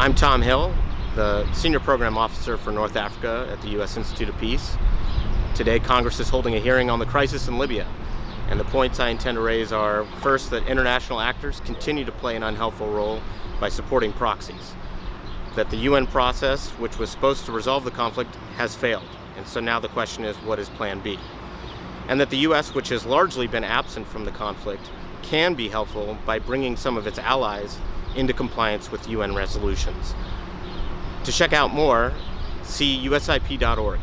I'm Tom Hill, the Senior Program Officer for North Africa at the U.S. Institute of Peace. Today, Congress is holding a hearing on the crisis in Libya, and the points I intend to raise are, first, that international actors continue to play an unhelpful role by supporting proxies, that the UN process, which was supposed to resolve the conflict, has failed, and so now the question is, what is Plan B? And that the U.S., which has largely been absent from the conflict, can be helpful by bringing some of its allies into compliance with UN resolutions. To check out more, see usip.org.